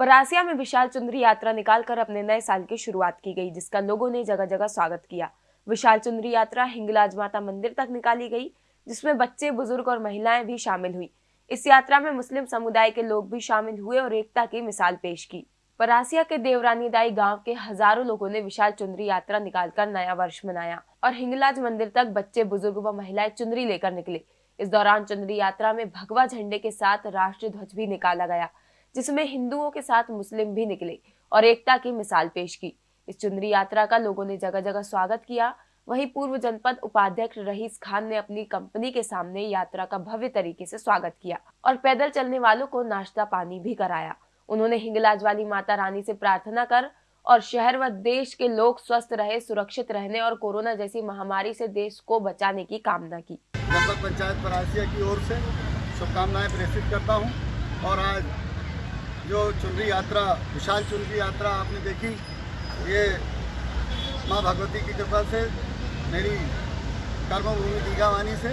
परासिया में विशाल चुंदरी यात्रा निकालकर अपने नए साल की शुरुआत की गई, जिसका लोगों ने जगह जगह स्वागत किया। विशाल चुंदरी यात्रा हिंगलाज माता मंदिर तक निकाली गई, जिसमें बच्चे, बुज़ुर्ग और महिलाएँ भी शामिल हुई। इस यात्रा में मुस्लिम समुदाय के लोग भी शामिल हुए और एकता की मिसाल पेश की। परासिया के देवरानीदाई गाँव के हज़ारों लोगों ने विशाल चुंदरी यात्रा निकालकर नया वर्ष मनाया और हिंगलाज मंदिर तक बच्चे, बुज़ुर्ग व महिलाएँ चुंदरी लेकर निकले। इस दौरान चुंदरी यात्रा में भगवा झंडे के साथ राष्ट्रीय ध्वज भी निकाला गया। जिसमें हिंदुओं के साथ मुस्लिम भी निकले और एकता की मिसाल पेश की। इस चुंदरी यात्रा का लोगों ने जगह जगह स्वागत किया। वहीं पूर्व जनपद उपाध्यक्ष रहीस खान ने अपनी कंपनी के सामने यात्रा का भव्य तरीके से स्वागत किया और पैदल चलने वालों को नाश्ता पानी भी कराया। उन्होंने हिंगलाज वाली माता रानी से प्रार्थना कर और शहर व देश के लोग स्वस्थ रहे, सुरक्षित रहने और कोरोना जैसी महामारी से देश को बचाने की कामना की। पंचायत की ओर से शुभकामनाएँ प्रेषित करता हूँ और आज जो चुनरी यात्रा, विशाल चुनरी यात्रा आपने देखी, ये माँ भगवती की कृपा से, मेरी कर्मभूमि दीघावानी से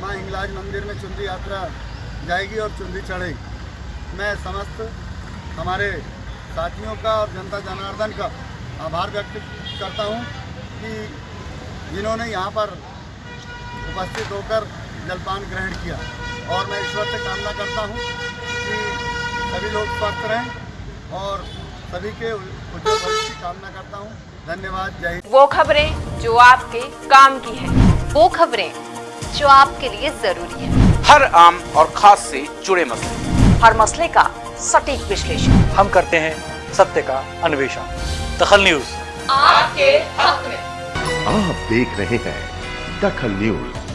माँ हिंगलाज मंदिर में चुनरी यात्रा जाएगी और चुनरी चढ़ेगी। मैं समस्त हमारे साथियों का और जनता जनार्दन का आभार व्यक्त करता हूँ कि जिन्होंने यहाँ पर उपस्थित होकर जलपान ग्रहण किया। और मैं ईश्वर से कामना करता हूँ सभी लोग स्वस्थ रहें और सभी के उज्जवल भविष्य की कामना करता हूँ। धन्यवाद जय हिंद। वो खबरें जो आपके काम की है। वो खबरें जो आपके लिए ज़रूरी है। हर आम और खास से जुड़े मसले। हर मसले का सटीक विश्लेषण। हम करते हैं सत्य का अन्वेषण। दखल न्यूज़। आपके हक में। आप देख रहे हैं दखल न्यूज़।